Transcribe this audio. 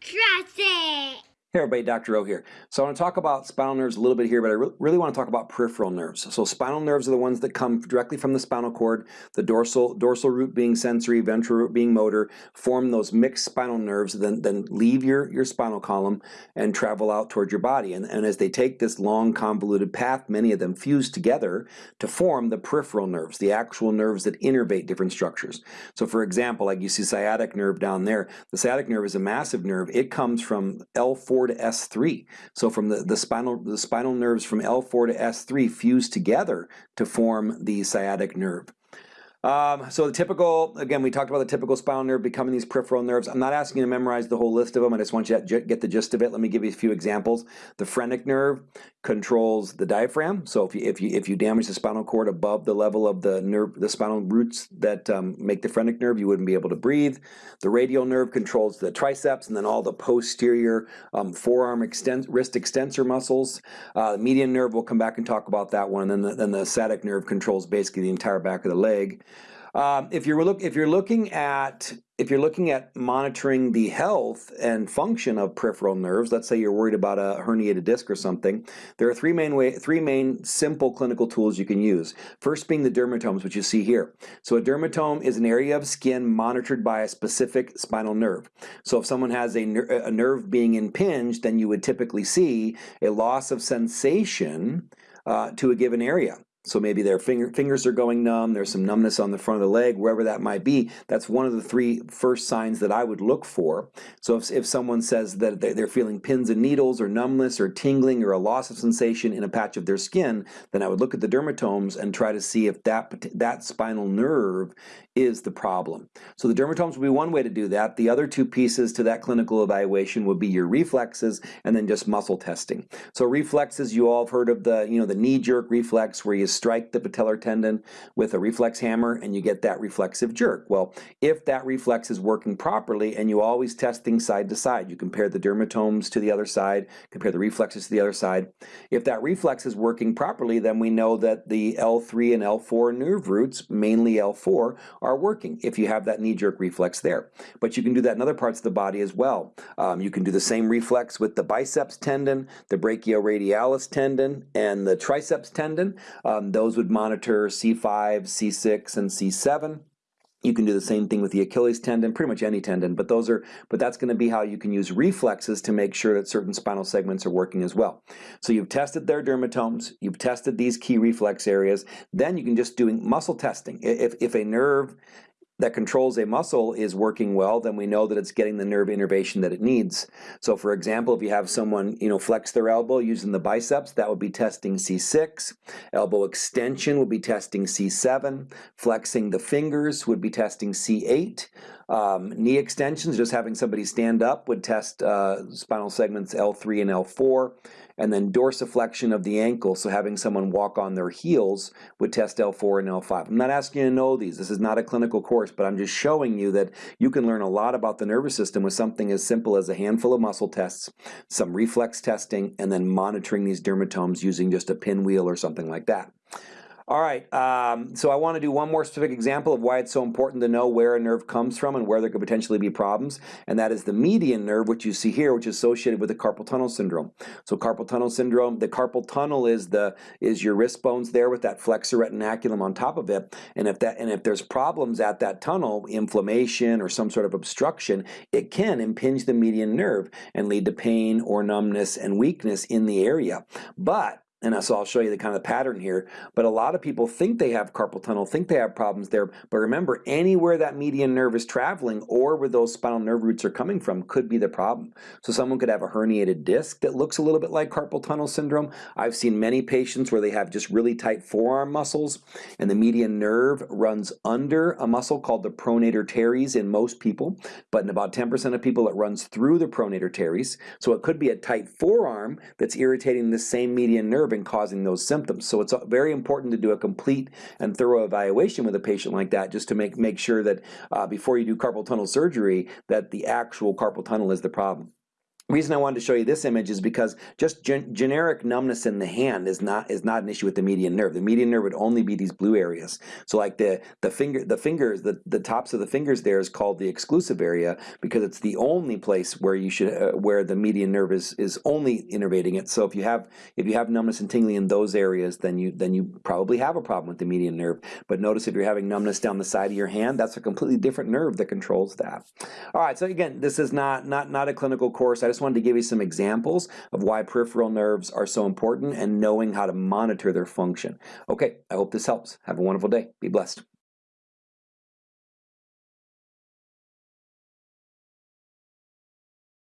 Trust it. Hey everybody, Dr. O here. So I want to talk about spinal nerves a little bit here, but I re really want to talk about peripheral nerves. So spinal nerves are the ones that come directly from the spinal cord, the dorsal dorsal root being sensory, ventral root being motor, form those mixed spinal nerves, then, then leave your, your spinal column and travel out towards your body. And, and as they take this long convoluted path, many of them fuse together to form the peripheral nerves, the actual nerves that innervate different structures. So for example, like you see sciatic nerve down there, the sciatic nerve is a massive nerve. It comes from L4 to S3. So from the, the spinal the spinal nerves from L4 to S3 fuse together to form the sciatic nerve. Um, so the typical, again, we talked about the typical spinal nerve becoming these peripheral nerves. I'm not asking you to memorize the whole list of them. I just want you to get the gist of it. Let me give you a few examples. The phrenic nerve controls the diaphragm. So if you if you if you damage the spinal cord above the level of the nerve, the spinal roots that um, make the phrenic nerve, you wouldn't be able to breathe. The radial nerve controls the triceps and then all the posterior um, forearm wrist extensor muscles. Uh, the median nerve, we'll come back and talk about that one. And then the, then the sciatic nerve controls basically the entire back of the leg. Um, if you're look if you're looking at if you're looking at monitoring the health and function of peripheral nerves, let's say you're worried about a herniated disc or something, there are three main way three main simple clinical tools you can use. First being the dermatomes, which you see here. So a dermatome is an area of skin monitored by a specific spinal nerve. So if someone has a, ner a nerve being impinged, then you would typically see a loss of sensation uh, to a given area. So maybe their finger, fingers are going numb, there's some numbness on the front of the leg, wherever that might be. That's one of the three first signs that I would look for. So if, if someone says that they're feeling pins and needles or numbness or tingling or a loss of sensation in a patch of their skin, then I would look at the dermatomes and try to see if that, that spinal nerve is the problem. So the dermatomes would be one way to do that. The other two pieces to that clinical evaluation would be your reflexes and then just muscle testing. So reflexes, you all have heard of the, you know, the knee jerk reflex where you strike the patellar tendon with a reflex hammer and you get that reflexive jerk. Well, if that reflex is working properly and you always test things side to side, you compare the dermatomes to the other side, compare the reflexes to the other side. If that reflex is working properly, then we know that the L3 and L4 nerve roots, mainly L4, are working if you have that knee-jerk reflex there. But you can do that in other parts of the body as well. Um, you can do the same reflex with the biceps tendon, the brachioradialis tendon, and the triceps tendon. Um, um, those would monitor C5, C6, and C7. You can do the same thing with the Achilles tendon, pretty much any tendon, but those are, but that's going to be how you can use reflexes to make sure that certain spinal segments are working as well. So you've tested their dermatomes, you've tested these key reflex areas, then you can just doing muscle testing. If, if a nerve that controls a muscle is working well, then we know that it's getting the nerve innervation that it needs. So for example, if you have someone you know flex their elbow using the biceps, that would be testing C6. Elbow extension would be testing C7. Flexing the fingers would be testing C8. Um, knee extensions, just having somebody stand up would test uh, spinal segments L3 and L4 and then dorsiflexion of the ankle, so having someone walk on their heels would test L4 and L5. I'm not asking you to know these, this is not a clinical course, but I'm just showing you that you can learn a lot about the nervous system with something as simple as a handful of muscle tests, some reflex testing, and then monitoring these dermatomes using just a pinwheel or something like that. All right, um, so I want to do one more specific example of why it's so important to know where a nerve comes from and where there could potentially be problems, and that is the median nerve, which you see here, which is associated with the carpal tunnel syndrome. So carpal tunnel syndrome, the carpal tunnel is the is your wrist bones there with that flexor retinaculum on top of it, and if that and if there's problems at that tunnel, inflammation or some sort of obstruction, it can impinge the median nerve and lead to pain or numbness and weakness in the area. But and so I'll show you the kind of pattern here. But a lot of people think they have carpal tunnel, think they have problems there. But remember, anywhere that median nerve is traveling or where those spinal nerve roots are coming from could be the problem. So someone could have a herniated disc that looks a little bit like carpal tunnel syndrome. I've seen many patients where they have just really tight forearm muscles and the median nerve runs under a muscle called the pronator teres in most people. But in about 10% of people, it runs through the pronator teres. So it could be a tight forearm that's irritating the same median nerve and causing those symptoms. So it's very important to do a complete and thorough evaluation with a patient like that just to make, make sure that uh, before you do carpal tunnel surgery that the actual carpal tunnel is the problem. Reason I wanted to show you this image is because just gen generic numbness in the hand is not is not an issue with the median nerve. The median nerve would only be these blue areas. So like the the finger the fingers the the tops of the fingers there is called the exclusive area because it's the only place where you should uh, where the median nerve is is only innervating it. So if you have if you have numbness and tingling in those areas, then you then you probably have a problem with the median nerve. But notice if you're having numbness down the side of your hand, that's a completely different nerve that controls that. All right. So again, this is not not not a clinical course. I just wanted to give you some examples of why peripheral nerves are so important and knowing how to monitor their function. Okay, I hope this helps. Have a wonderful day. Be blessed.